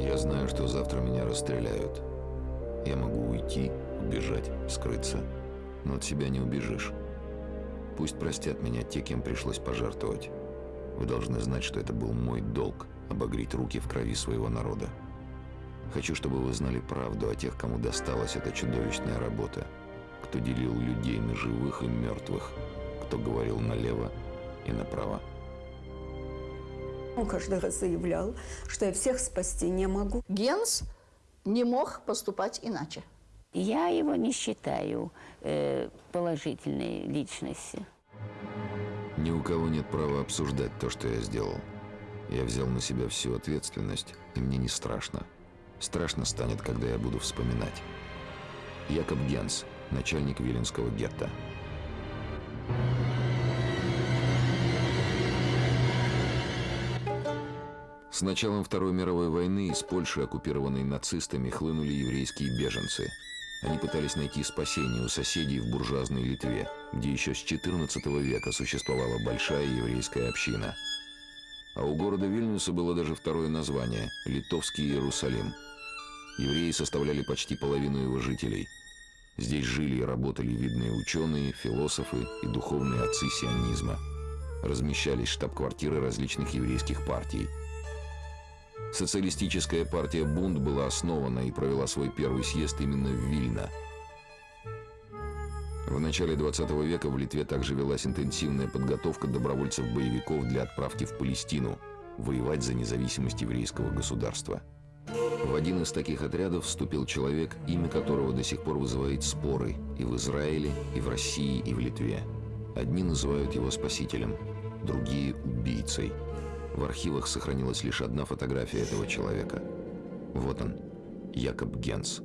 Я знаю, что завтра меня расстреляют. Я могу уйти, убежать, скрыться. Но от себя не убежишь. Пусть простят меня те, кем пришлось пожертвовать. Вы должны знать, что это был мой долг – обогреть руки в крови своего народа. Хочу, чтобы вы знали правду о тех, кому досталась эта чудовищная работа. Кто делил людей на живых и мертвых. Кто говорил налево и направо. Он каждый раз заявлял, что я всех спасти не могу. Генс не мог поступать иначе. Я его не считаю э, положительной личностью. Ни у кого нет права обсуждать то, что я сделал. Я взял на себя всю ответственность, и мне не страшно. Страшно станет, когда я буду вспоминать. Якоб Генс, начальник Виленского гетто. С началом Второй мировой войны из Польши, оккупированной нацистами, хлынули еврейские беженцы. Они пытались найти спасение у соседей в буржуазной Литве, где еще с XIV века существовала большая еврейская община. А у города Вильнюса было даже второе название – Литовский Иерусалим – Евреи составляли почти половину его жителей. Здесь жили и работали видные ученые, философы и духовные отцы сионизма. Размещались штаб-квартиры различных еврейских партий. Социалистическая партия «Бунд» была основана и провела свой первый съезд именно в Вильно. В начале 20 века в Литве также велась интенсивная подготовка добровольцев-боевиков для отправки в Палестину, воевать за независимость еврейского государства. В один из таких отрядов вступил человек, имя которого до сих пор вызывает споры и в Израиле, и в России, и в Литве. Одни называют его спасителем, другие – убийцей. В архивах сохранилась лишь одна фотография этого человека. Вот он, Якоб Генс.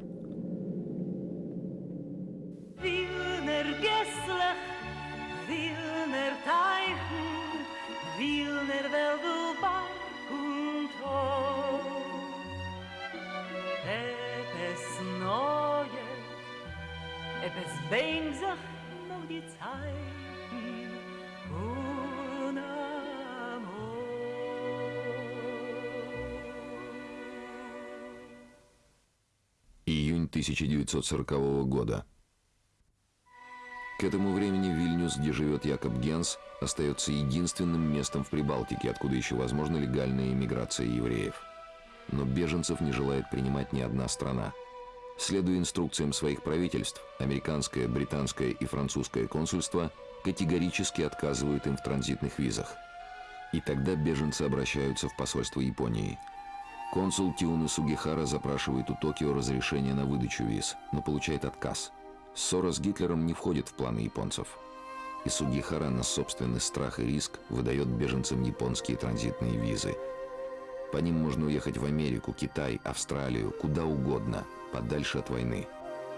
1940 года. К этому времени Вильнюс, где живет Якоб Генс, остается единственным местом в Прибалтике, откуда еще возможна легальная иммиграция евреев. Но беженцев не желает принимать ни одна страна. Следуя инструкциям своих правительств, американское, британское и французское консульство категорически отказывают им в транзитных визах. И тогда беженцы обращаются в посольство Японии. Консул Тиуна Сугихара запрашивает у Токио разрешение на выдачу виз, но получает отказ. Ссора с Гитлером не входит в планы японцев. И Сугихара на собственный страх и риск выдает беженцам японские транзитные визы. По ним можно уехать в Америку, Китай, Австралию, куда угодно, подальше от войны.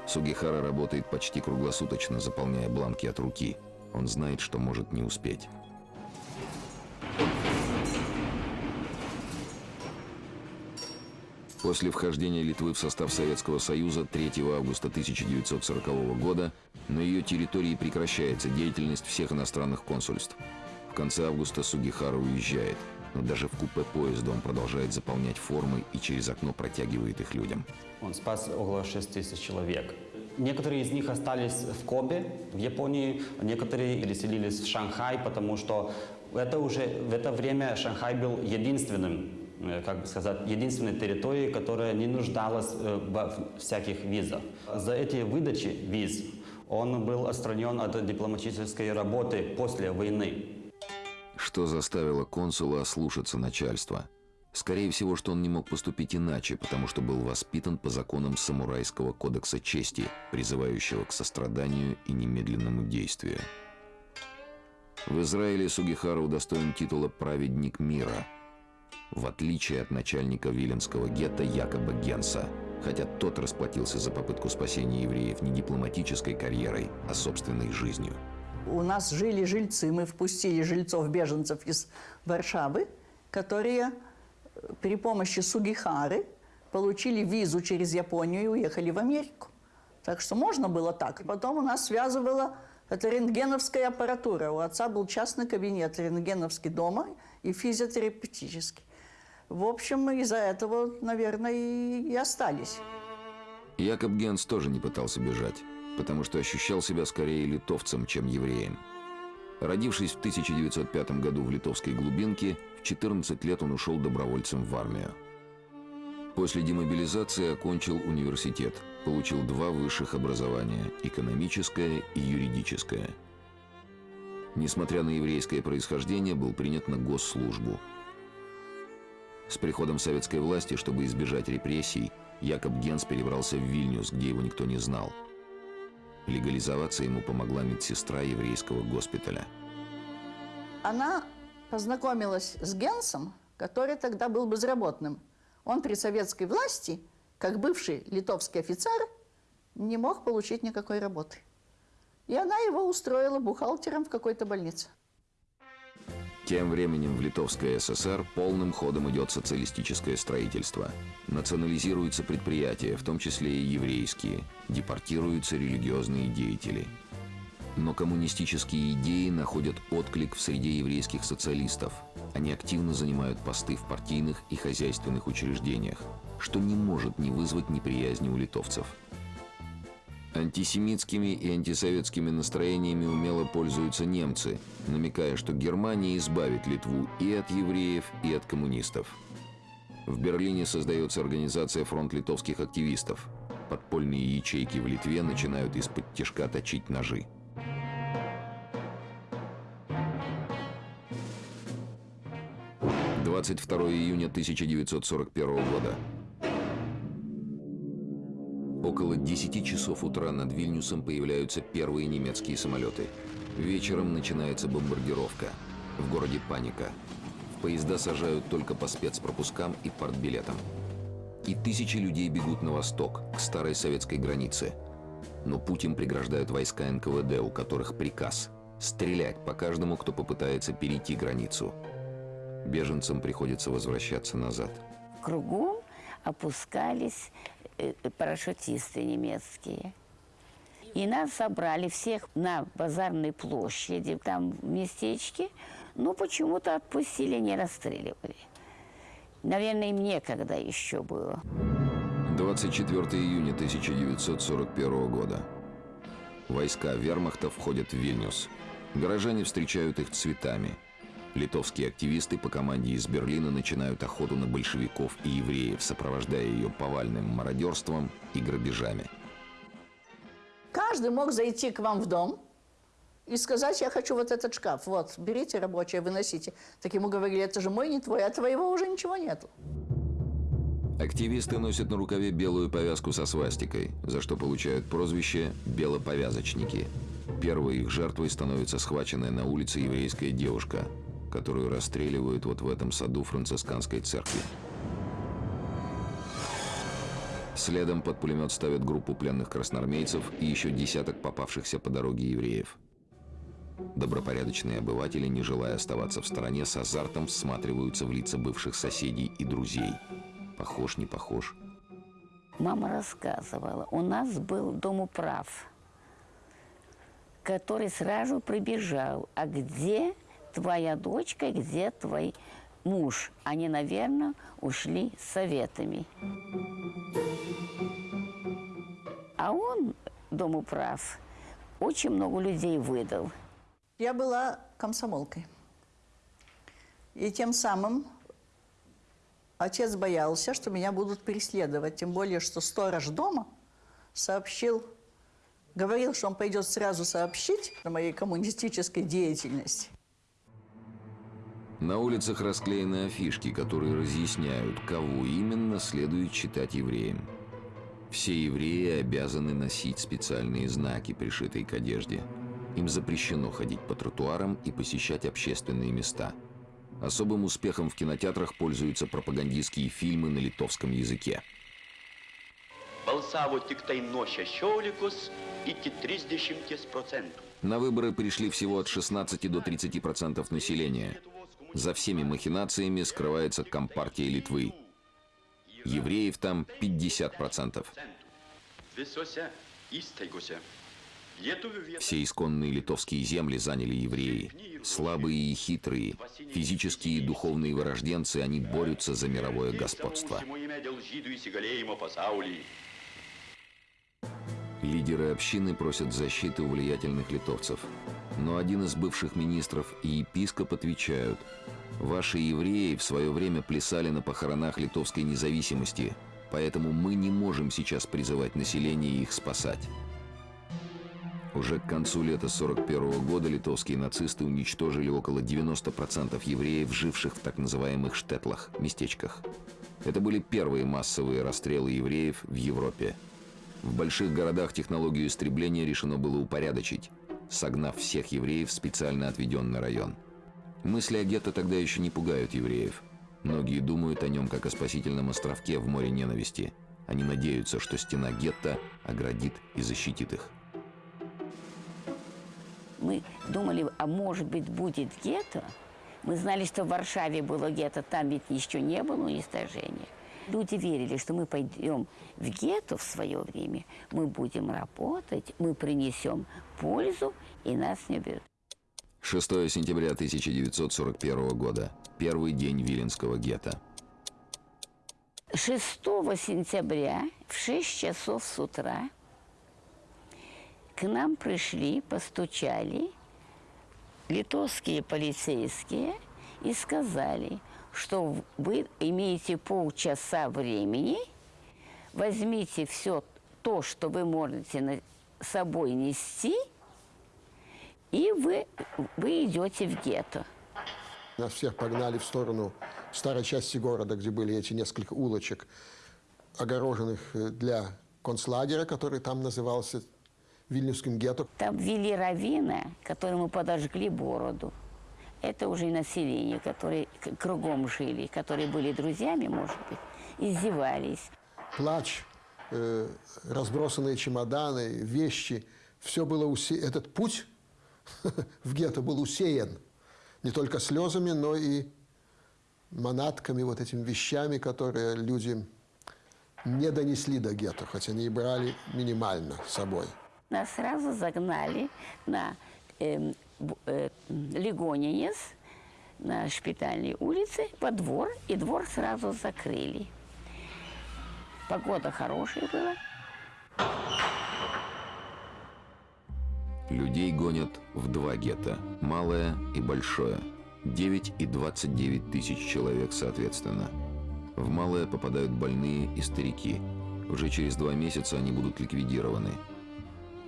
Сугихара работает почти круглосуточно, заполняя бланки от руки. Он знает, что может не успеть. После вхождения Литвы в состав Советского Союза 3 августа 1940 года на ее территории прекращается деятельность всех иностранных консульств. В конце августа Сугихара уезжает, но даже в купе поезда он продолжает заполнять формы и через окно протягивает их людям. Он спас около 6 тысяч человек. Некоторые из них остались в Кобе, в Японии, некоторые переселились в Шанхай, потому что это уже в это время Шанхай был единственным как бы сказать, единственной территорией, которая не нуждалась э, во всяких визах. За эти выдачи виз он был отстранен от дипломатической работы после войны. Что заставило консула ослушаться начальства? Скорее всего, что он не мог поступить иначе, потому что был воспитан по законам самурайского кодекса чести, призывающего к состраданию и немедленному действию. В Израиле Сугихара удостоен титула «Праведник мира», в отличие от начальника Виленского гетто Якоба Генса, хотя тот расплатился за попытку спасения евреев не дипломатической карьерой, а собственной жизнью. У нас жили жильцы, мы впустили жильцов-беженцев из Варшавы, которые э, при помощи Сугихары получили визу через Японию и уехали в Америку. Так что можно было так. Потом у нас связывала это рентгеновская аппаратура. У отца был частный кабинет рентгеновский дома и физиотерапевтический. В общем, из-за этого, наверное, и остались. Якоб Генс тоже не пытался бежать, потому что ощущал себя скорее литовцем, чем евреем. Родившись в 1905 году в литовской глубинке, в 14 лет он ушел добровольцем в армию. После демобилизации окончил университет, получил два высших образования – экономическое и юридическое. Несмотря на еврейское происхождение, был принят на госслужбу. С приходом советской власти, чтобы избежать репрессий, Якоб Генс перебрался в Вильнюс, где его никто не знал. Легализоваться ему помогла медсестра еврейского госпиталя. Она познакомилась с Генсом, который тогда был безработным. Он при советской власти, как бывший литовский офицер, не мог получить никакой работы. И она его устроила бухгалтером в какой-то больнице. Тем временем в Литовской ССР полным ходом идет социалистическое строительство. Национализируются предприятия, в том числе и еврейские. Депортируются религиозные деятели. Но коммунистические идеи находят отклик в среде еврейских социалистов. Они активно занимают посты в партийных и хозяйственных учреждениях, что не может не вызвать неприязни у литовцев. Антисемитскими и антисоветскими настроениями умело пользуются немцы, намекая, что Германия избавит Литву и от евреев, и от коммунистов. В Берлине создается организация «Фронт литовских активистов». Подпольные ячейки в Литве начинают из-под тяжка точить ножи. Двадцать второе июня 1941 года. Около 10 часов утра над Вильнюсом появляются первые немецкие самолеты. Вечером начинается бомбардировка. В городе паника. В поезда сажают только по спецпропускам и партбилетам. И тысячи людей бегут на восток, к старой советской границе. Но путь им преграждают войска НКВД, у которых приказ – стрелять по каждому, кто попытается перейти границу. Беженцам приходится возвращаться назад. Кругом опускались парашютисты немецкие. И нас собрали всех на базарной площади, там в местечке, но почему-то отпустили, не расстреливали. Наверное, им некогда еще было. 24 июня 1941 года. Войска вермахта входят в Вильнюс. Горожане встречают их цветами. Литовские активисты по команде из Берлина начинают охоту на большевиков и евреев, сопровождая ее повальным мародерством и грабежами. Каждый мог зайти к вам в дом и сказать, я хочу вот этот шкаф. Вот, берите рабочее, выносите. Так ему говорили, это же мой, не твой, а твоего уже ничего нету. Активисты носят на рукаве белую повязку со свастикой, за что получают прозвище «белоповязочники». Первой их жертвой становится схваченная на улице еврейская девушка, которую расстреливают вот в этом саду францисканской церкви. Следом под пулемет ставят группу пленных красноармейцев и еще десяток попавшихся по дороге евреев. Добропорядочные обыватели, не желая оставаться в стороне, с азартом всматриваются в лица бывших соседей и друзей. Похож, не похож. Мама рассказывала, у нас был домоуправ, который сразу прибежал. А где твоя дочка, где твой муж? Они, наверное, ушли советами. А он, домоуправ, очень много людей выдал. Я была комсомолкой. И тем самым отец боялся, что меня будут преследовать. Тем более, что сторож дома сообщил, говорил, что он пойдет сразу сообщить о моей коммунистической деятельности. На улицах расклеены афишки, которые разъясняют, кого именно следует считать евреем. Все евреи обязаны носить специальные знаки, пришитые к одежде. Им запрещено ходить по тротуарам и посещать общественные места. Особым успехом в кинотеатрах пользуются пропагандистские фильмы на литовском языке. balsavo tiktai nuo 16 iki 30 procentų. На выборы пришли всего от 16 до 30 процентов населения. За всеми махинациями скрывается Компартия Литвы. Евреев там 50 процентов. Visose įstaigose. Lietuvių vietą Все исконные литовские земли заняли евреи. Слабые и хитрые, физические и духовные вырожденцы, они борются за мировое господство. Лидеры общины просят защиты у влиятельных литовцев. Но один из бывших министров и епископ отвечают, «Ваши евреи в свое время плясали на похоронах литовской независимости, поэтому мы не можем сейчас призывать население их спасать». Уже к концу лета 41 года литовские нацисты уничтожили около 90% евреев, живших в так называемых штетлах, местечках. Это были первые массовые расстрелы евреев в Европе. В больших городах технологию истребления решено было упорядочить, согнав всех евреев в специально отведенный район. Мысли о гетто тогда еще не пугают евреев. Многие думают о нем как о спасительном островке в море ненависти. Они надеются, что стена гетто оградит и защитит их. Мы думали, а может быть будет гетто. Мы знали, что в Варшаве было гетто, там ведь еще не было уничтожения. Люди верили, что мы пойдем в гетто в свое время, мы будем работать, мы принесем пользу, и нас не берут. 6 сентября 1941 года. Первый день Виленского гетто. 6 сентября в 6 часов с утра к нам пришли, постучали литовские полицейские и сказали, что вы имеете полчаса времени, возьмите все то, что вы можете на собой нести, и вы, вы идете в гетто. Нас всех погнали в сторону старой части города, где были эти несколько улочек, огороженных э, для концлагеря, который там назывался Вильнюсским гетто. Там ввели равина, которому подожгли бороду. Это уже население, которые кругом жили, которые были друзьями, может быть, издевались. Плач, э, разбросанные чемоданы, вещи. Все было усе... Этот путь в гетто был усеян не только слезами, но и манатками, вот этими вещами, которые люди не донесли до гетто, хотя они и брали минимально с собой. Нас сразу загнали на эм, э, Легонинец, на шпитальной улице, по двор, и двор сразу закрыли. Погода хорошая была. Людей гонят в два гетто – малое и большое. 9 и 29 тысяч человек соответственно. В малое попадают больные и старики. Уже через два месяца они будут ликвидированы.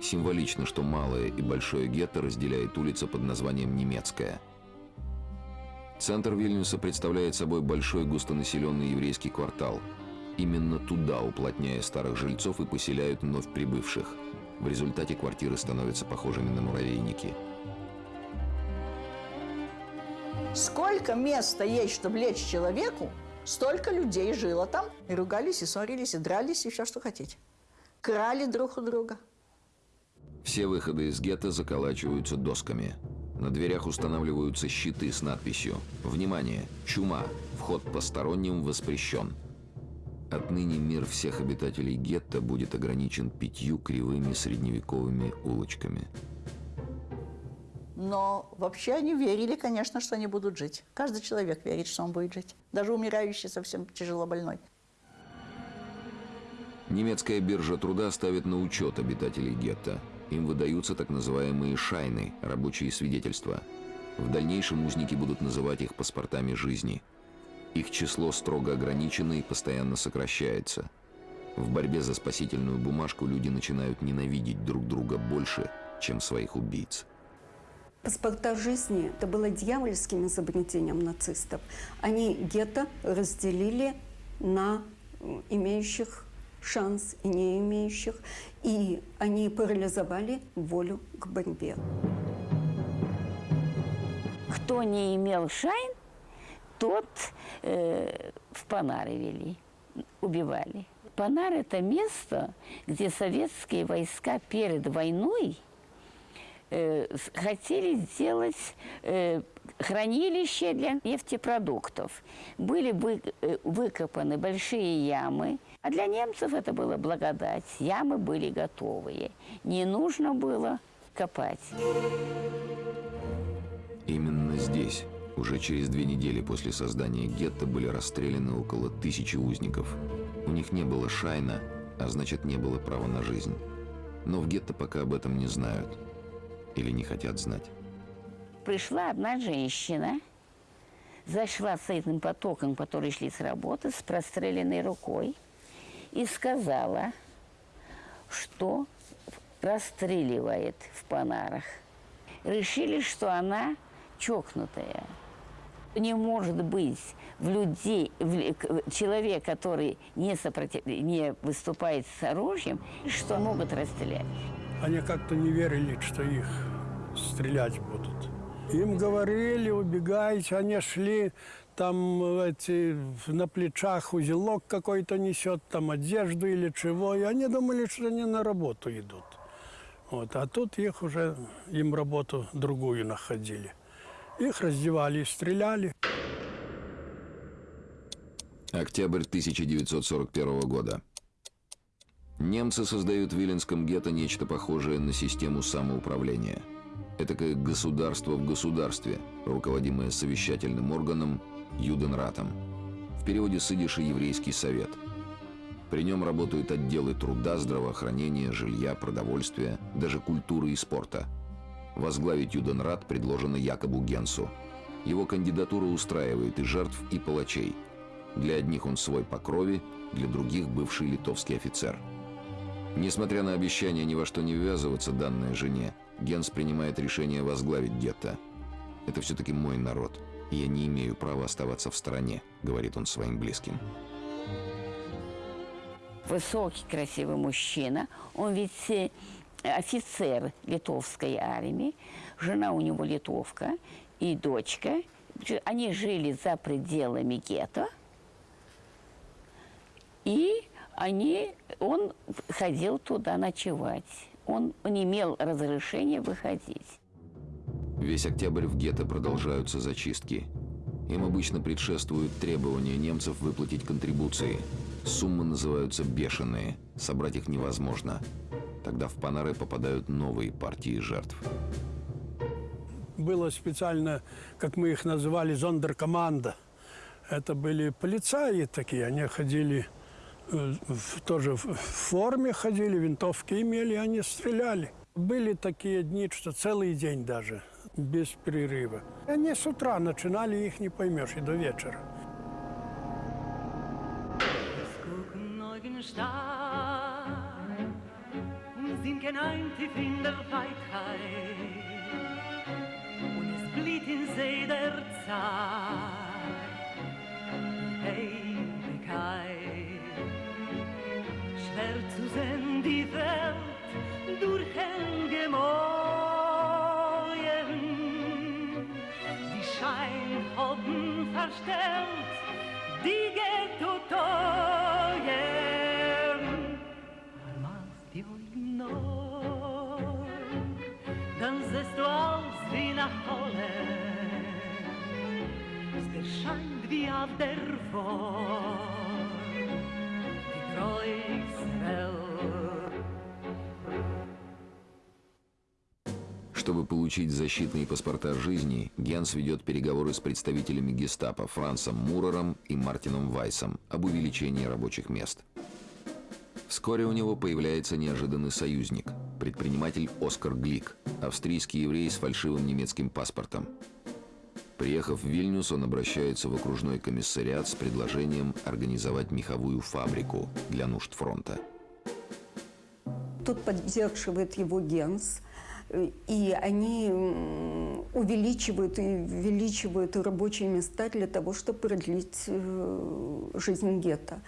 Символично, что малое и большое гетто разделяет улица под названием Немецкая. Центр Вильнюса представляет собой большой густонаселенный еврейский квартал. Именно туда, уплотняя старых жильцов, и поселяют вновь прибывших. В результате квартиры становятся похожими на муравейники. Сколько места есть, чтобы лечь человеку, столько людей жило там. И ругались, и ссорились, и дрались, и все, что хотите. Крали друг у друга. Все выходы из гетто заколачиваются досками. На дверях устанавливаются щиты с надписью «Внимание! Чума! Вход посторонним воспрещен!» Отныне мир всех обитателей гетто будет ограничен пятью кривыми средневековыми улочками. Но вообще они верили, конечно, что они будут жить. Каждый человек верит, что он будет жить. Даже умирающий, совсем тяжело больной. Немецкая биржа труда ставит на учет обитателей гетто. Им выдаются так называемые «шайны» – рабочие свидетельства. В дальнейшем узники будут называть их паспортами жизни. Их число строго ограничено и постоянно сокращается. В борьбе за спасительную бумажку люди начинают ненавидеть друг друга больше, чем своих убийц. Паспорта жизни – это было дьявольским изобретением нацистов. Они гетто разделили на имеющих шанс и не имеющих, и они парализовали волю к борьбе. Кто не имел шайн, тот э, в Панары вели, убивали. Панар – это место, где советские войска перед войной э, хотели сделать э, хранилище для нефтепродуктов. Были вы- э, выкопаны большие ямы. А для немцев это была благодать. Ямы были готовые. Не нужно было копать. Именно здесь, уже через две недели после создания гетто, были расстреляны около тысячи узников. У них не было шайна, а значит не было права на жизнь. Но в гетто пока об этом не знают. Или не хотят знать. Пришла одна женщина, зашла с этим потоком, который шли с работы, с простреленной рукой, и сказала, что расстреливает в Панарах. Решили, что она чокнутая. Не может быть в людей, в человек, который не, сопротив- не выступает с оружием, что могут расстрелять. Они как-то не верили, что их стрелять будут. Им говорили, убегайте, они шли, там эти, на плечах узелок какой-то несет, там одежду или чего, и они думали, что они на работу идут. Вот, а тут их уже, им работу другую находили. Их раздевали и стреляли. Октябрь 1941 года. Немцы создают в Виленском гетто нечто похожее на систему самоуправления. Этакое государство в государстве, руководимое совещательным органом Юденратом. В переводе с «Еврейский совет». При нем работают отделы труда, здравоохранения, жилья, продовольствия, даже культуры и спорта. Возглавить Юденрат предложено Якобу Генсу. Его кандидатура устраивает и жертв, и палачей. Для одних он свой по крови, для других бывший литовский офицер. Несмотря на обещание ни во что не ввязываться данной жене, Генс принимает решение возглавить гетто. «Это все-таки мой народ, я не имею права оставаться в стороне», — говорит он своим близким. высокий, красивый мужчина. Он ведь э, офицер литовской армии. Жена у него литовка и дочка. Они жили за пределами гетто. И они, он ходил туда ночевать. Он не имел разрешения выходить. Весь октябрь в гетто продолжаются зачистки. Им обычно предшествуют требования немцев выплатить контрибуции. Суммы называются бешеные, собрать их невозможно. Тогда в Панары попадают новые партии жертв. Было специально, как мы их называли, зондеркоманда. Это были полицаи такие, они ходили э, в- тоже в форме ходили, винтовки имели, они стреляли. Были такие дни, что целый день даже, без перерыва. Они с утра начинали, их не поймешь, и до вечера. See der Zeit auf der Wort, die. Чтобы получить защитные паспорта жизни, Генс ведет переговоры с представителями гестапо Францем Мурером и Мартином Вайсом об увеличении рабочих мест. Вскоре у него появляется неожиданный союзник – предприниматель Оскар Глик, австрийский еврей с фальшивым немецким паспортом. Приехав в Вильнюс, он обращается в окружной комиссариат с предложением организовать меховую фабрику для нужд фронта. Тут поддерживает его Генс, и они увеличивают и увеличивают рабочие места для того, чтобы продлить э, жизнь гетто.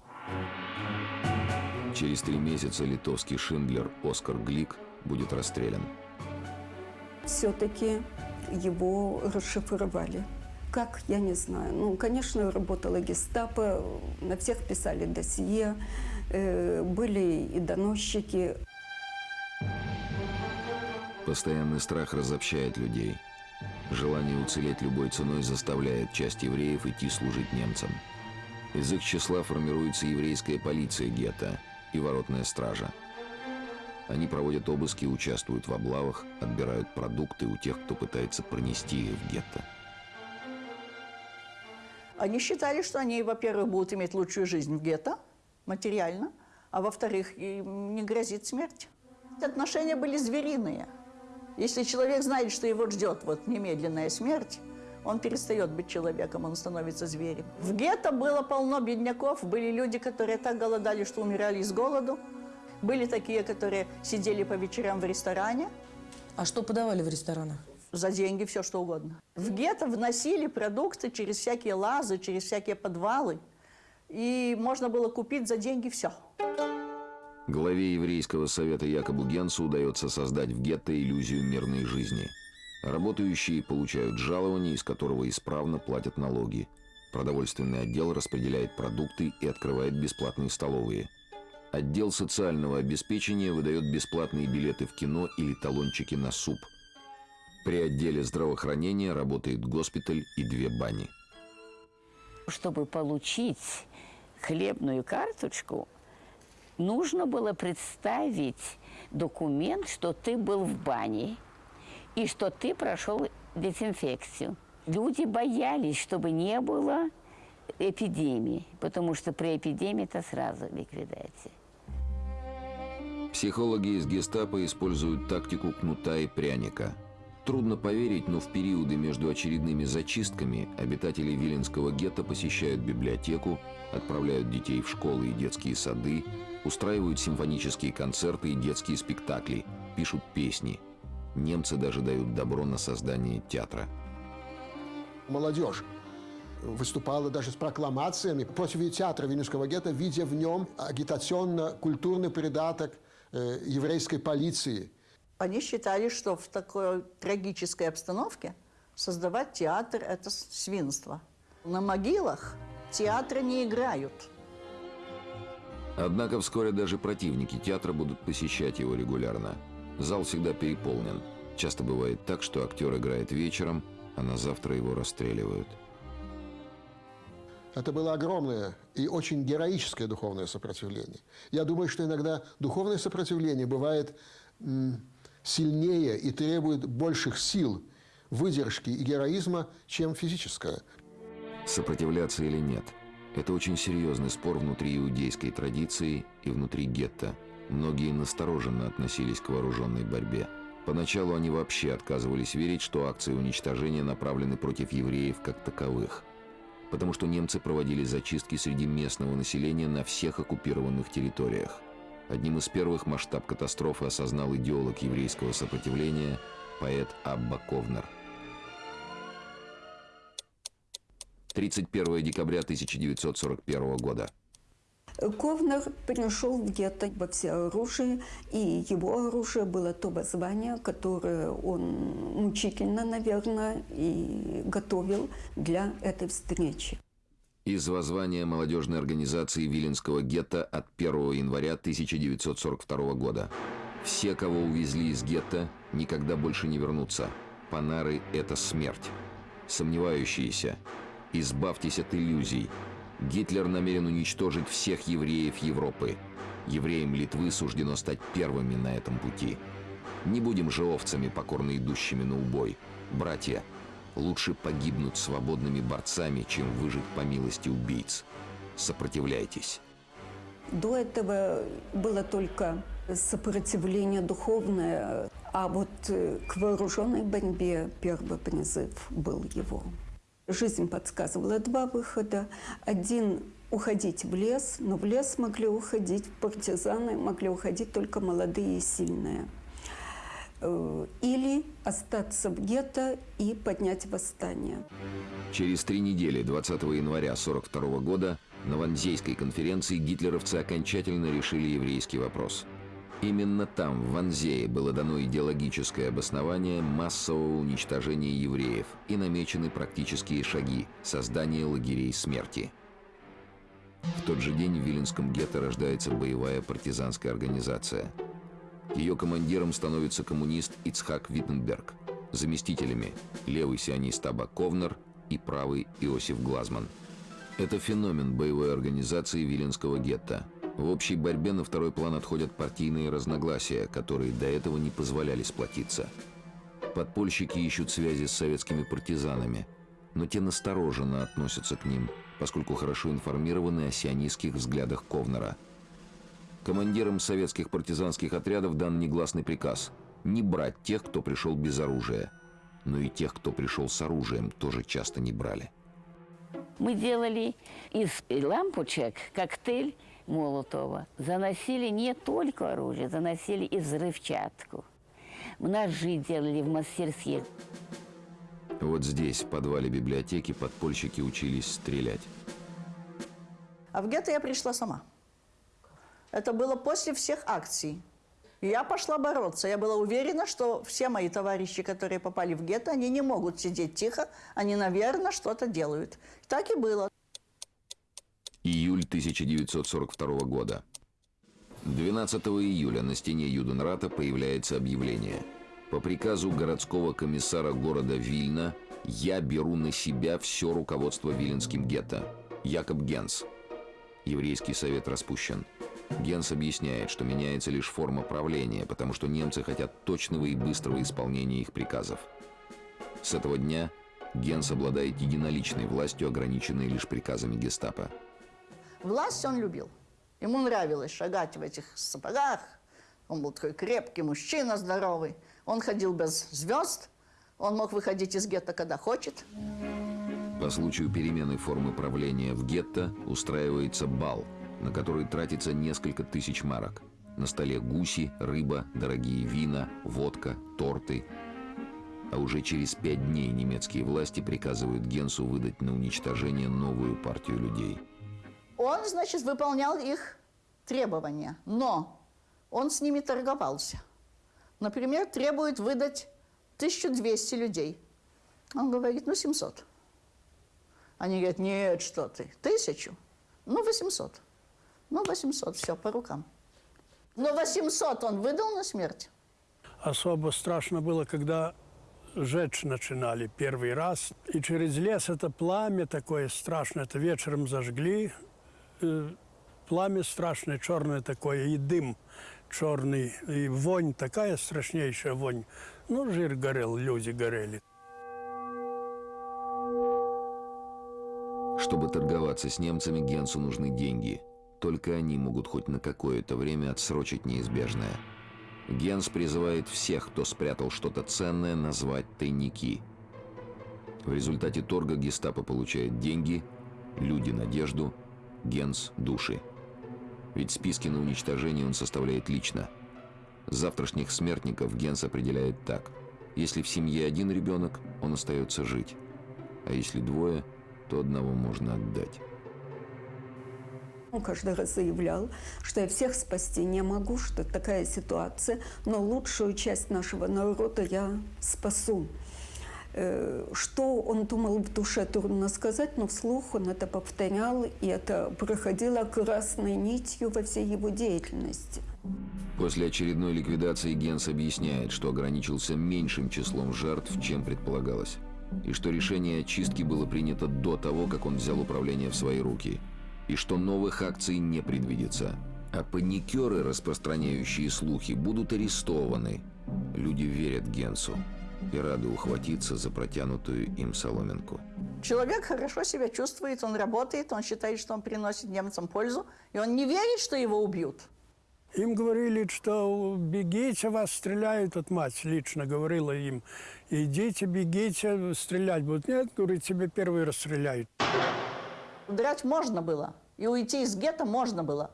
Через три месяца литовский Шиндлер Оскар Глик будет расстрелян. Все-таки его расшифровали. Как, я не знаю. Ну, конечно, работала гестапо, на всех писали досье, э, были и доносчики. Постоянный страх разобщает людей. Желание уцелеть любой ценой заставляет часть евреев идти служить немцам. Из их числа формируется еврейская полиция гетто и воротная стража. Они проводят обыски, участвуют в облавах, отбирают продукты у тех, кто пытается пронести их в гетто. Они считали, что они, во-первых, будут иметь лучшую жизнь в гетто, материально, а во-вторых, им не грозит смерть. Отношения были звериные. Если человек знает, что его ждет вот немедленная смерть, он перестает быть человеком, он становится зверем. В гетто было полно бедняков, были люди, которые так голодали, что умирали с голоду. Были такие, которые сидели по вечерам в ресторане, А что подавали в ресторанах? за деньги все что угодно. В гетто вносили продукты через всякие лазы, через всякие подвалы. И можно было купить за деньги все. Главе еврейского совета Якобу Генсу удается создать в гетто иллюзию мирной жизни. Работающие получают жалование, из которого исправно платят налоги. Продовольственный отдел распределяет продукты и открывает бесплатные столовые. Отдел социального обеспечения выдает бесплатные билеты в кино или талончики на суп. При отделе здравоохранения работает госпиталь и две бани. Чтобы получить хлебную карточку, нужно было представить документ, что ты был в бане и что ты прошел дезинфекцию. Люди боялись, чтобы не было эпидемии, потому что при эпидемии это сразу ликвидация. Психологи из гестапо используют тактику кнута и пряника. Трудно поверить, но в периоды между очередными зачистками обитатели Виленского гетто посещают библиотеку, отправляют детей в школы и детские сады, устраивают симфонические концерты и детские спектакли, пишут песни. Немцы даже дают добро на создание театра. Молодежь выступала даже с прокламациями против театра Вильнюсского гетто, видя в нем агитационно-культурный придаток э, еврейской полиции. Они считали, что в такой трагической обстановке создавать театр – это свинство. На могилах театры не играют. Однако вскоре даже противники театра будут посещать его регулярно. Зал всегда переполнен. Часто бывает так, что актер играет вечером, а на завтра его расстреливают. Это было огромное и очень героическое духовное сопротивление. Я думаю, что иногда духовное сопротивление бывает сильнее и требует больших сил, выдержки и героизма, чем физическое. Сопротивляться или нет – это очень серьезный спор внутри иудейской традиции и внутри гетто. Многие настороженно относились к вооруженной борьбе. Поначалу они вообще отказывались верить, что акции уничтожения направлены против евреев как таковых. Потому что немцы проводили зачистки среди местного населения на всех оккупированных территориях. Одним из первых масштаб катастрофы осознал идеолог еврейского сопротивления, поэт Абба Ковнер. 31 декабря 1941 года. Ковнер пришел в гетто во всеоружии, и его оружие было то воззвание, которое он мучительно, наверное, и готовил для этой встречи. Из воззвания молодежной организации Виленского гетто от 1 января 1942 года. Все, кого увезли из гетто, никогда больше не вернутся. Панары – это смерть. Сомневающиеся, избавьтесь от иллюзий. Гитлер намерен уничтожить всех евреев Европы. Евреям Литвы суждено стать первыми на этом пути. Не будем же овцами, покорно идущими на убой. Братья, лучше погибнуть свободными борцами, чем выжить по милости убийц. Сопротивляйтесь. До этого было только сопротивление духовное, а вот к вооруженной борьбе первый призыв был его. Жизнь подсказывала два выхода. Один – уходить в лес, но в лес могли уходить партизаны, могли уходить только молодые и сильные. Э, Или остаться в гетто и поднять восстание. Через три недели, 20 января 1942 года, на Ванзейской конференции гитлеровцы окончательно решили еврейский вопрос. Именно там, в Ванзее, было дано идеологическое обоснование массового уничтожения евреев и намечены практические шаги – создание лагерей смерти. В тот же день в Виленском гетто рождается боевая партизанская организация. Ее командиром становится коммунист Ицхак Виттенберг. Заместителями левый сионист Аба Ковнер и правый Иосиф Глазман. Это феномен боевой организации Виленского гетто. В общей борьбе на второй план отходят партийные разногласия, которые до этого не позволяли сплотиться. Подпольщики ищут связи с советскими партизанами, но те настороженно относятся к ним, поскольку хорошо информированы о сионистских взглядах Ковнера. Командирам советских партизанских отрядов дан негласный приказ – не брать тех, кто пришел без оружия. Но и тех, кто пришел с оружием, тоже часто не брали. Мы делали из лампочек коктейль Молотова. Заносили не только оружие, заносили и взрывчатку. Ножи делали в мастерских. Вот здесь, в подвале библиотеки, подпольщики учились стрелять. А в гетто я пришла сама. Это было после всех акций. Я пошла бороться. Я была уверена, что все мои товарищи, которые попали в гетто, они не могут сидеть тихо, они, наверное, что-то делают. Так и было. Июль 1942 года. 12 июля на стене Юденрата появляется объявление. По приказу городского комиссара города Вильна я беру на себя все руководство Виленским гетто. Якоб Генс. Еврейский совет распущен. Генс объясняет, что меняется лишь форма правления, потому что немцы хотят точного и быстрого исполнения их приказов. С этого дня Генс обладает единоличной властью, ограниченной лишь приказами гестапо. Власть он любил. Ему нравилось шагать в этих сапогах. Он был такой крепкий мужчина, здоровый. Он ходил без звезд. Он мог выходить из гетто, когда хочет. По случаю перемены формы правления в гетто устраивается бал, на который тратится несколько тысяч марок. На столе гуси, рыба, дорогие вина, водка, торты. А уже через пять дней немецкие власти приказывают Генсу выдать на уничтожение новую партию людей. Он, значит, выполнял их требования, но он с ними торговался. Например, требует выдать 1200 людей. Он говорит, ну, 700. Они говорят, нет, что ты, тысячу? Ну, 800. Ну, 800, все, по рукам. Но 800 он выдал на смерть. Особо страшно было, когда жечь начинали первый раз. И через лес это пламя такое страшное, это вечером зажгли. Пламя страшное, черное такое, и дым черный, и вонь такая страшнейшая вонь. Ну, жир горел, люди горели. Чтобы торговаться с немцами, Генсу нужны деньги. Только они могут хоть на какое-то время отсрочить неизбежное. Генс призывает всех, кто спрятал что-то ценное, назвать тайники. В результате торга гестапо получает деньги, люди – надежду, Генс – души. Ведь списки на уничтожение он составляет лично. Завтрашних смертников Генс определяет так. Если в семье один ребенок, он остается жить. А если двое, то одного можно отдать. Он каждый раз заявлял, что я всех спасти не могу, что такая ситуация, но лучшую часть нашего народа я спасу. Э, Что он думал в душе, трудно сказать, но вслух он это повторял, и это проходило красной нитью во всей его деятельности. После очередной ликвидации Генс объясняет, что ограничился меньшим числом жертв, чем предполагалось. И что решение очистки было принято до того, как он взял управление в свои руки. И что новых акций не предвидится. А паникеры, распространяющие слухи, будут арестованы. Люди верят Генсу и рады ухватиться за протянутую им соломинку. Человек хорошо себя чувствует, он работает, он считает, что он приносит немцам пользу, и он не верит, что его убьют. Им говорили, что бегите, вас стреляют. Вот мать лично говорила им, идите, бегите, стрелять будут. Нет, говорит, тебе первый расстреляют. Драть можно было, и уйти из гетто можно было.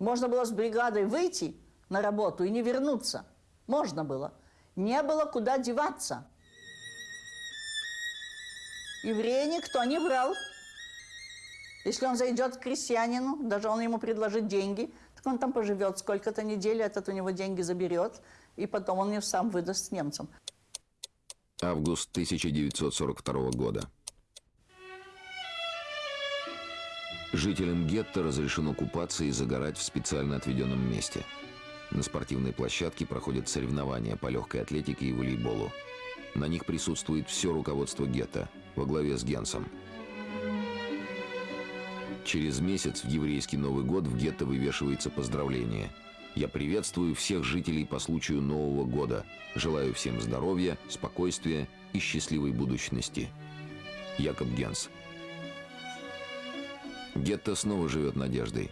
Можно было с бригадой выйти на работу и не вернуться. Можно было. Не было куда деваться. Еврея никто не брал. Если он зайдет к крестьянину, даже он ему предложит деньги, так он там поживет сколько-то недель, этот у него деньги заберет, и потом он их сам выдаст немцам. Август 1942 года. Жителям гетто разрешено купаться и загорать в специально отведенном месте. На спортивной площадке проходят соревнования по легкой атлетике и волейболу. На них присутствует все руководство гетто во главе с Генсом. Через месяц в еврейский Новый год в гетто вывешивается поздравление. Я приветствую всех жителей по случаю Нового года. Желаю всем здоровья, спокойствия и счастливой будущности. Якоб Генс. Гетто снова живет надеждой.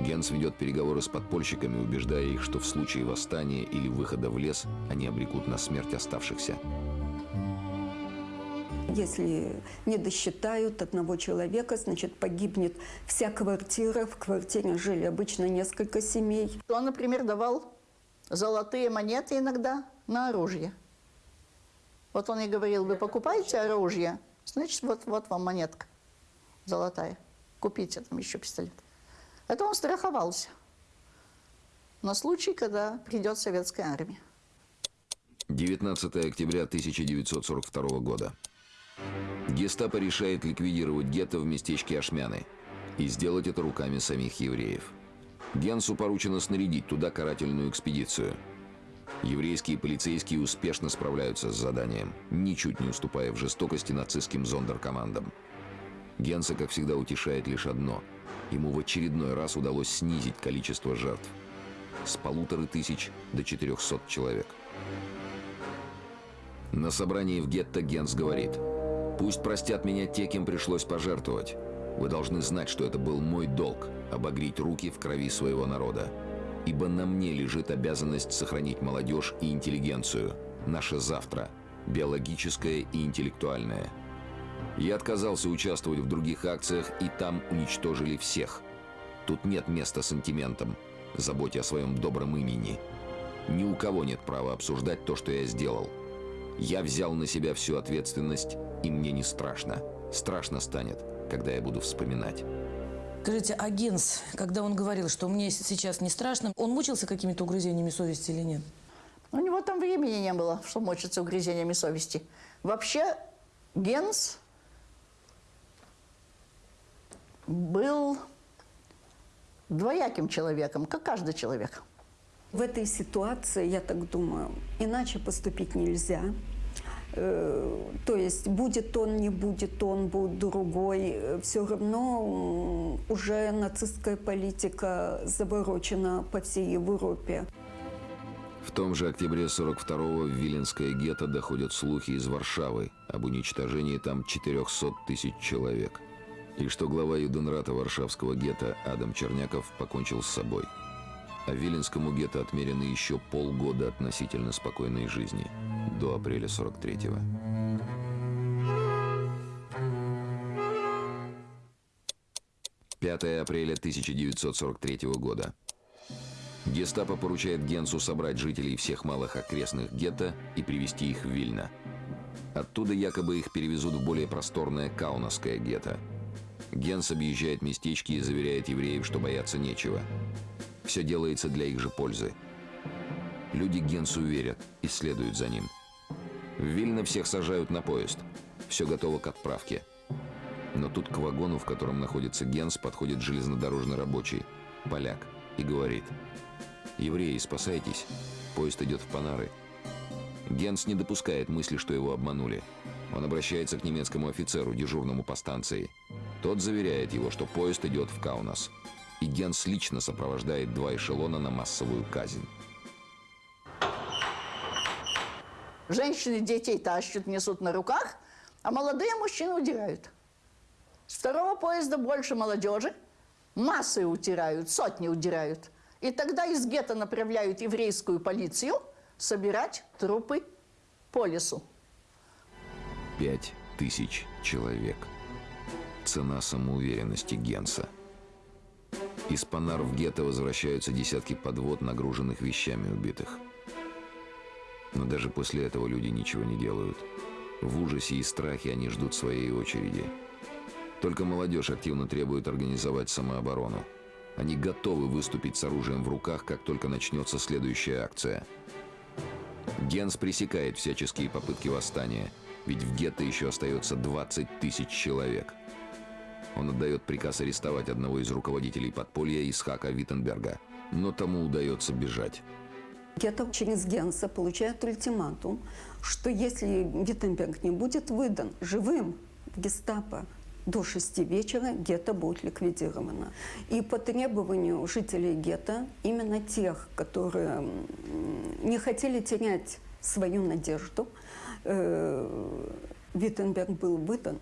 Генс ведет переговоры с подпольщиками, убеждая их, что в случае восстания или выхода в лес они обрекут на смерть оставшихся. Если не досчитают одного человека, значит, погибнет вся квартира. В квартире жили обычно несколько семей. Он, например, давал золотые монеты иногда на оружие. Вот он и говорил, вы покупаете оружие, значит, вот, вот вам монетка золотая. Купите там еще пистолет. Это он страховался на случай, когда придет советская армия. 19 октября 1942 года. Гестапо решает ликвидировать гетто в местечке Ашмяны и сделать это руками самих евреев. Генсу поручено снарядить туда карательную экспедицию. Еврейские полицейские успешно справляются с заданием, ничуть не уступая в жестокости нацистским зондеркомандам. Генса, как всегда, утешает лишь одно. Ему в очередной раз удалось снизить количество жертв с полутора тысяч до 400 человек. На собрании в гетто Генс говорит, «Пусть простят меня те, кем пришлось пожертвовать. Вы должны знать, что это был мой долг – обогреть руки в крови своего народа. Ибо на мне лежит обязанность сохранить молодежь и интеллигенцию, наше завтра, биологическое и интеллектуальное. Я отказался участвовать в других акциях, и там уничтожили всех. Тут нет места сантиментам, заботе о своем добром имени. Ни у кого нет права обсуждать то, что я сделал. Я взял на себя всю ответственность, и мне не страшно. Страшно станет, когда я буду вспоминать. Скажите, а Генс, когда он говорил, что мне сейчас не страшно, он мучился какими-то угрызениями совести или нет? У него там времени не было, что мучиться угрызениями совести. Вообще, Генс был двояким человеком, как каждый человек. В этой ситуации, я так думаю, иначе поступить нельзя. Э, То есть будет он, не будет он, будет другой. Все равно уже нацистская политика заворочена по всей Европе. В том же октябре 42-го в Виленское гетто доходят слухи из Варшавы об уничтожении там 400 тысяч человек. И что глава Юденрата Варшавского гетто Адам Черняков покончил с собой. А Виленскому гетто отмерено еще полгода относительно спокойной жизни, до апреля 43-го. Пятое апреля 1943 года. Гестапо поручает Генсу собрать жителей всех малых окрестных гетто и привести их в Вильно. Оттуда якобы их перевезут в более просторное Каунасское гетто. Генс объезжает местечки и заверяет евреев, что бояться нечего. Все делается для их же пользы. Люди Генсу верят и следуют за ним. В Вильно всех сажают на поезд. Все готово к отправке. Но тут к вагону, в котором находится Генс, подходит железнодорожный рабочий, поляк, и говорит «Евреи, спасайтесь, поезд идет в Панары». Генс не допускает мысли, что его обманули. Он обращается к немецкому офицеру, дежурному по станции. Тот заверяет его, что поезд идет в Каунас. И Генс лично сопровождает два эшелона на массовую казнь. Женщины детей тащат, несут на руках, а молодые мужчины удирают. С второго поезда больше молодежи, массы утирают, сотни удирают. И тогда из гетто направляют еврейскую полицию собирать трупы по лесу. Пять тысяч человек. Цена самоуверенности Генса. Из Панар в гетто возвращаются десятки подвод, нагруженных вещами убитых. Но даже после этого люди ничего не делают. В ужасе и страхе они ждут своей очереди. Только молодежь активно требует организовать самооборону. Они готовы выступить с оружием в руках, как только начнется следующая акция. Генс пресекает всяческие попытки восстания, ведь в гетто еще остается 20 тысяч человек. Он отдает приказ арестовать одного из руководителей подполья Исхака Виттенберга, но тому удается бежать. Гетто через Генса получает ультиматум, что если Виттенберг не будет выдан живым в гестапо до шести вечера, гетто будет ликвидировано. И по требованию жителей гетто, именно тех, которые не хотели терять свою надежду, э, Виттенберг был выдан.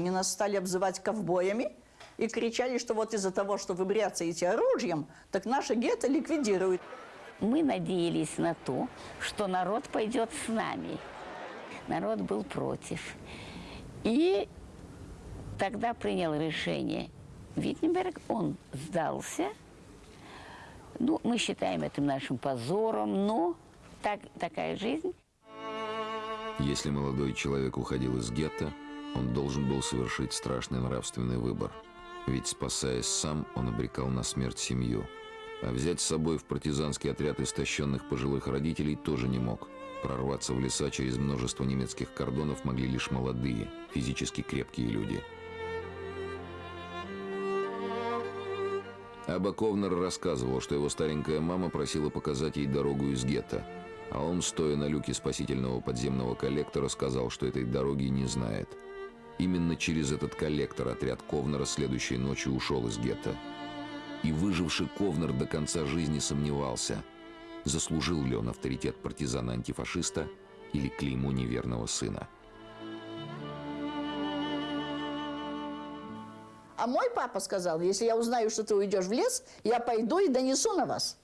Они нас стали обзывать ковбоями и кричали, что вот из-за того, что вы бряцаете оружием, так наше гетто ликвидируют. Мы надеялись на то, что народ пойдет с нами. Народ был против. И тогда принял решение Виттенберг, он сдался. Ну, мы считаем это нашим позором, но так, такая жизнь. Если молодой человек уходил из гетто, он должен был совершить страшный нравственный выбор. Ведь, спасаясь сам, он обрекал на смерть семью. А взять с собой в партизанский отряд истощенных пожилых родителей тоже не мог. Прорваться в леса через множество немецких кордонов могли лишь молодые, физически крепкие люди. Аба Ковнер рассказывал, что его старенькая мама просила показать ей дорогу из гетто, а он, стоя на люке спасительного подземного коллектора, сказал, что этой дороги не знает. Именно через этот коллектор отряд Ковнера следующей ночью ушел из гетто. И выживший Ковнер до конца жизни сомневался, заслужил ли он авторитет партизана-антифашиста или клеймо неверного сына. А мой папа сказал, если я узнаю, что ты уйдешь в лес, я пойду и донесу на вас.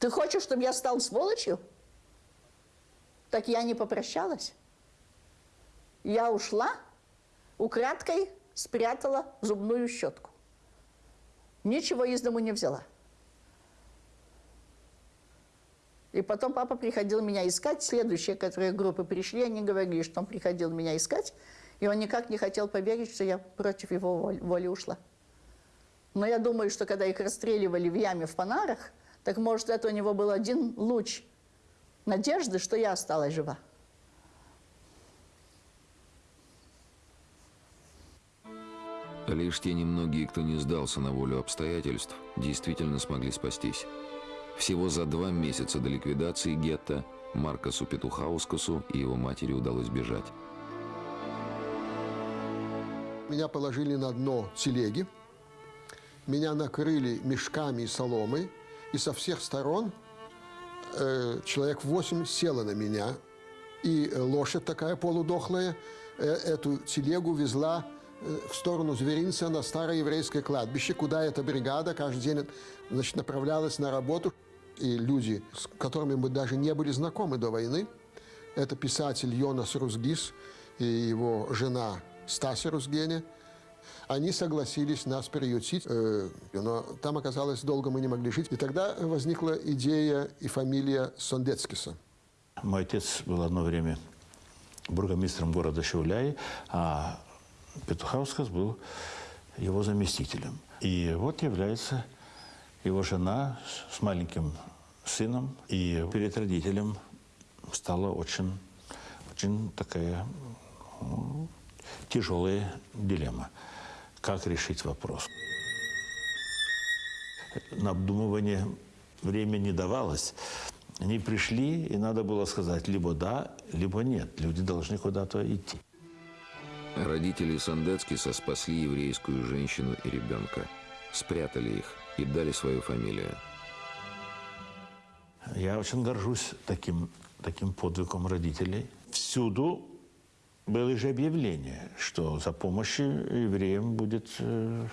Ты хочешь, чтобы я стал сволочью? Так я не попрощалась. Я ушла, украдкой спрятала зубную щетку. Ничего из дому не взяла. И потом папа приходил меня искать. Следующие, которые группы пришли, они говорили, что он приходил меня искать. И он никак не хотел поверить, что я против его воли, ушла. Но я думаю, что когда их расстреливали в яме в Панарах, так может это у него был один луч надежды, что я осталась жива. Лишь те немногие, кто не сдался на волю обстоятельств, действительно смогли спастись. Всего за два месяца до ликвидации гетто Маркосу Петухаускасу и его матери удалось бежать. Меня положили на дно телеги, меня накрыли мешками и соломой, и со всех сторон э, человек восемь село на меня, и лошадь такая полудохлая э, эту телегу везла в сторону зверинца на старое еврейское кладбище, куда эта бригада каждый день значит, направлялась на работу. И люди, с которыми мы даже не были знакомы до войны, это писатель Йонас Рузгис и его жена Стася Рузгене, они согласились нас приютить, э, но там оказалось, долго мы не могли жить. И тогда возникла идея и фамилия Сондецкиса. Мой отец был одно время бургомистром города Шауляй, а Петухаускас был его заместителем. И вот является его жена с маленьким сыном, и перед родителем стала очень, очень такая ну, тяжелая дилемма. Как решить вопрос? На обдумывание времени не давалось. Они пришли, и надо было сказать либо да, либо нет. Люди должны куда-то идти. Родители Сандецкиса спасли еврейскую женщину и ребенка, спрятали их и дали свою фамилию. Я очень горжусь таким, таким подвигом родителей. Всюду было же объявление, что за помощью евреям будет э,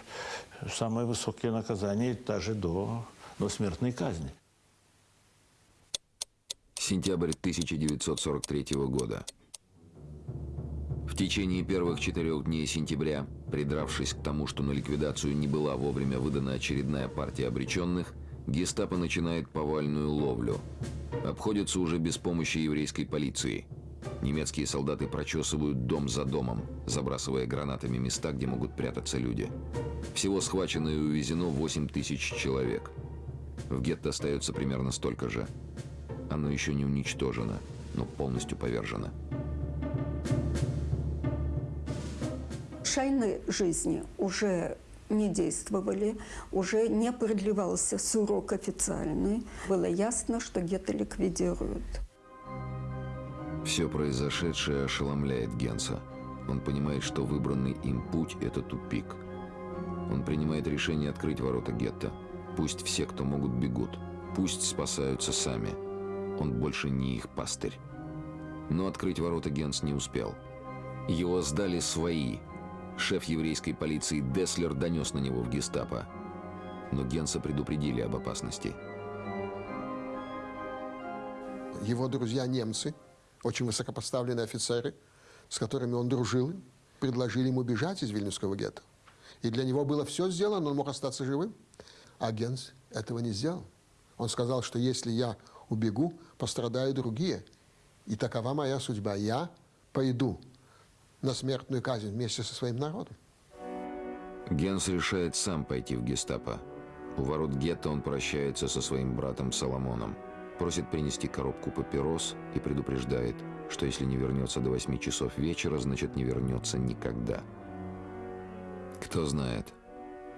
самое высокое наказание, даже до, до смертной казни. Сентябрь 1943 года. Течение первых четырех дней сентября, придравшись к тому, что на ликвидацию не была вовремя выдана очередная партия обреченных, гестапо начинает повальную ловлю. Обходится уже без помощи еврейской полиции. Немецкие солдаты прочесывают дом за домом, забрасывая гранатами места, где могут прятаться люди. Всего схвачено и увезено 8 тысяч человек. В гетто остается примерно столько же. Оно еще не уничтожено, но полностью повержено. Шайной жизни уже не действовали, уже не продлевался срок официальный. Было ясно, что гетто ликвидируют. Все произошедшее ошеломляет Генса. Он понимает, что выбранный им путь – это тупик. Он принимает решение открыть ворота гетто. Пусть все, кто могут, бегут. Пусть спасаются сами. Он больше не их пастырь. Но открыть ворота Генс не успел. Его сдали свои. Шеф еврейской полиции Деслер донес на него в гестапо. Но Генса предупредили об опасности. Его друзья немцы, очень высокопоставленные офицеры, с которыми он дружил, предложили ему бежать из Вильнюсского гетто. И для него было все сделано, он мог остаться живым. А Генс этого не сделал. Он сказал, что если я убегу, пострадают другие. И такова моя судьба. Я пойду на смертную казнь вместе со своим народом. Генс решает сам пойти в гестапо. У ворот гетто он прощается со своим братом Соломоном, просит принести коробку папирос и предупреждает, что если не вернется до 8 часов вечера, значит не вернется никогда. Кто знает,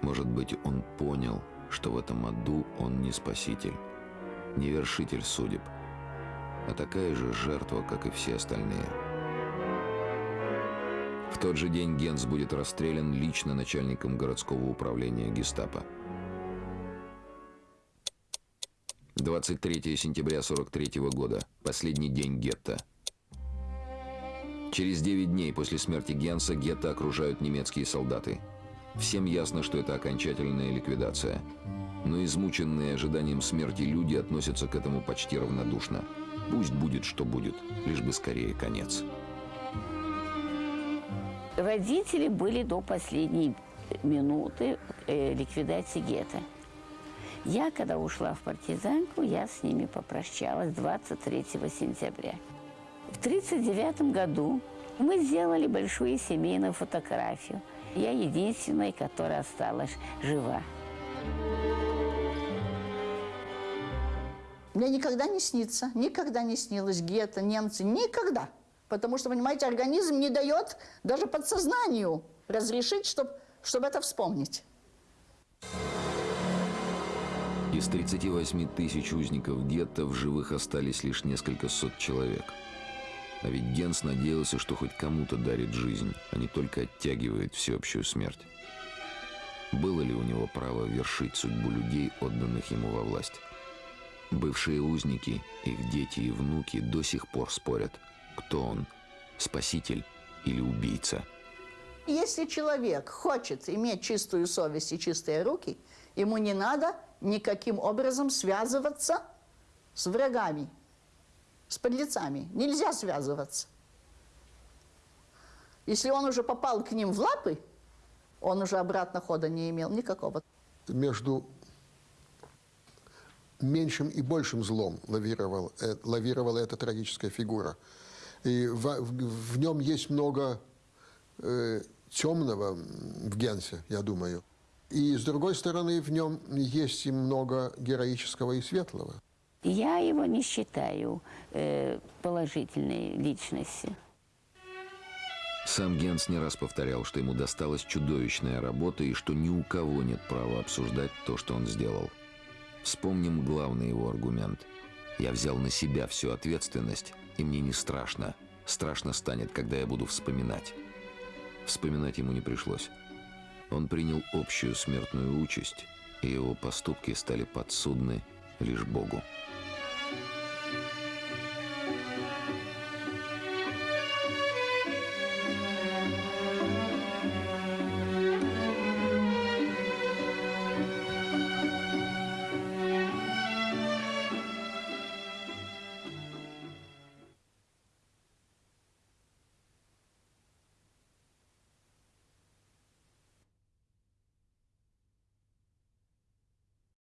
может быть, он понял, что в этом аду он не спаситель, не вершитель судеб, а такая же жертва, как и все остальные. В тот же день Генс будет расстрелян лично начальником городского управления гестапо. 23 сентября 43 года. Последний день гетто. Через 9 дней после смерти Генса гетто окружают немецкие солдаты. Всем ясно, что это окончательная ликвидация. Но измученные ожиданием смерти люди относятся к этому почти равнодушно. Пусть будет, что будет, лишь бы скорее конец. Родители были до последней минуты э, ликвидации гетто. Я, когда ушла в партизанку, я с ними попрощалась 23 сентября. В 1939 году мы сделали большую семейную фотографию. Я единственная, которая осталась жива. Мне никогда не снится, никогда не снилось гетто, немцы, никогда. Потому что, понимаете, организм не дает даже подсознанию разрешить, чтобы чтоб это вспомнить. Из 38 тысяч узников гетто в живых остались лишь несколько сот человек. А ведь Генс надеялся, что хоть кому-то дарит жизнь, а не только оттягивает всеобщую смерть. Было ли у него право вершить судьбу людей, отданных ему во власть? Бывшие узники, их дети и внуки до сих пор спорят, кто он – спаситель или убийца. Если человек хочет иметь чистую совесть и чистые руки, ему не надо никаким образом связываться с врагами, с подлецами. Нельзя связываться. Если он уже попал к ним в лапы, он уже обратно хода не имел никакого. Между меньшим и большим злом лавировал, э, лавировала эта трагическая фигура. И в, в, в нем есть много э, темного в Генсе, я думаю. И, с другой стороны, в нем есть и много героического и светлого. Я его не считаю э, положительной личностью. Сам Генс не раз повторял, что ему досталась чудовищная работа и что ни у кого нет права обсуждать то, что он сделал. Вспомним главный его аргумент. «Я взял на себя всю ответственность, и мне не страшно. Страшно станет, когда я буду вспоминать». Вспоминать ему не пришлось. Он принял общую смертную участь, и его поступки стали подсудны лишь Богу.